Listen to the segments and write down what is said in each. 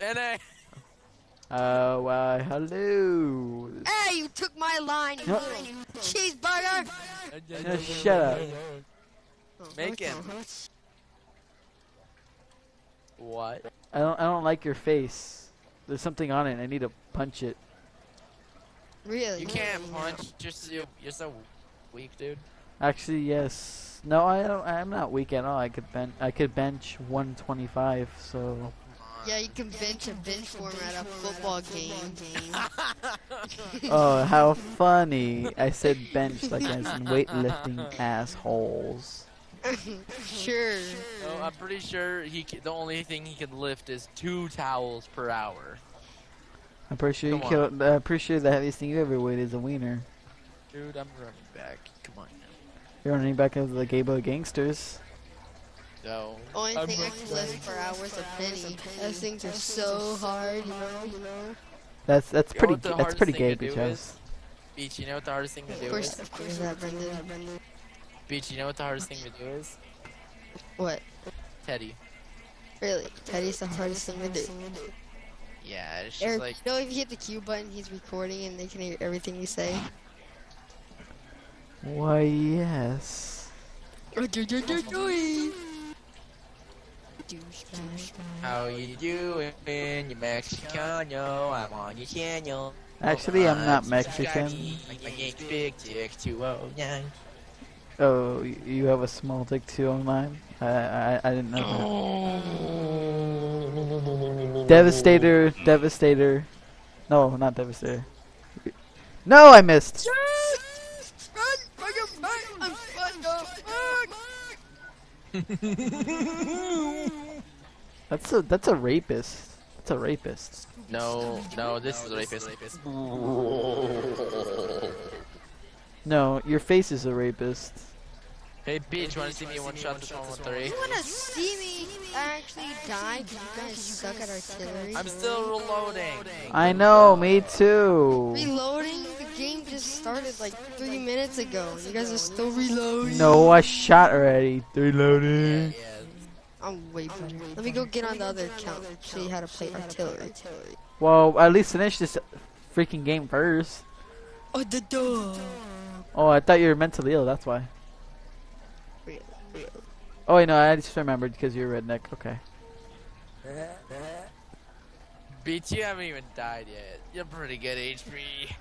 NA. Uh, why, hello. Hey, you took my line, you No. little cheeseburger. No, shut up. Oh, Make him. What? I don't, I don't like your face. There's something on it. I need to punch it. Really? You can't punch. Just you. You're so weak, dude. Actually, yes. No, I don't. I'm not weak at all. I could bench. I could bench 125. So. Yeah, you can bench a bench form at a football game. Oh, how funny! I said bench like as in weightlifting assholes. sure. No, I'm pretty sure he. Ca the only thing he can lift is two towels per hour. I'm pretty sure you Come killed. I'm pretty sure the heaviest thing you ever weighed is a wiener. Dude, I'm running back. Come on. You're running back of the gay boy gangsters. No. Only I'm thing I running can lift per hour is a penny. Those things are so hard, you know. That's that's You pretty. what the That's pretty thing gay, to do bitch. is? Beach, you know what the hardest thing to do course, is? of course, of that Brendan. Beach, you know what the hardest thing to do is? What? Teddy. Really? Teddy's the hardest thing to do. Yeah, it's just Eric, like. you know if you hit the Q button, he's recording and they can hear everything you say. Why yes. Douchebag. How you doing, you Mexicano? I'm on your channel. Actually, I'm not Mexican. My name's Big Dick 209. Oh, you have a small dick too online? Oh I I, I didn't know that. Devastator, Devastator. No, not Devastator. No, I missed. That's a that's a rapist. That's a rapist. No, no, this is a rapist. No, your face is a rapist. Hey, Beach, wanna see me one shot this one with three? You wanna see me actually die? 'cause you guys suck at artillery. I'm still reloading. I know, me too. Reloading? The started like three minutes ago. and You guys are still reloading. No, I shot already. Yeah, Reloading. yeah. I'm way better. Let me go get on the other account. Show you how to play artillery. Well, at least finish this freaking game first. Oh, the door. Oh, I thought you were mentally ill. That's why. Oh wait, no, I just remembered because you're a redneck. Okay. Beach, you haven't even died yet. You're pretty good HP.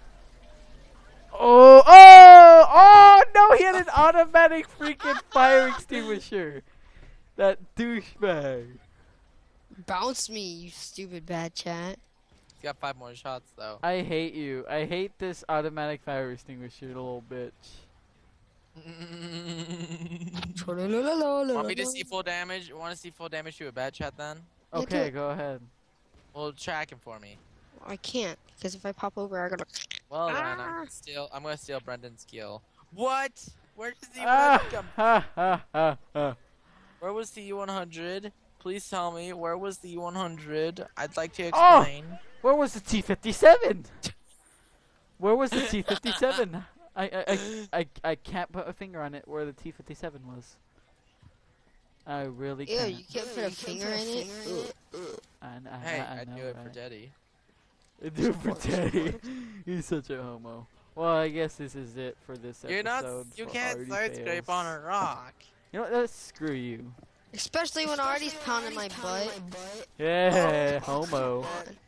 Oh, oh, oh! No, he had an automatic freaking fire extinguisher. That douchebag. Bounce me, you stupid Batchat. He's got five more shots, though. I hate you. I hate this automatic fire extinguisher, little bitch. Want me to see full damage? Want to see full damage to a Batchat then? Okay, go ahead. Well, track him for me. I can't, because if I pop over, I gotta. Well then, Ah. I'm gonna steal. I'm gonna steal Brendan's kill. What? Where does the Ah, 100 come? ha, ha, ha, ha. Where was the 100? Please tell me where was the U100? I'd like to Oh! explain. Where was the T57? Where was the T57? I, I, I, I, I can't put a finger on it where the T57 was. I really Ew, can't. Yeah, you can't put a finger in it. I, I, Hey, I, I I'd know, do it for right? Daddy. I'd do it for Teddy. He's such a homo. Well, I guess this is it for this episode. You're not. You can't arty side scrape on a rock. You know what? Screw you. Especially when arty's pounding my butt. Yeah, homo.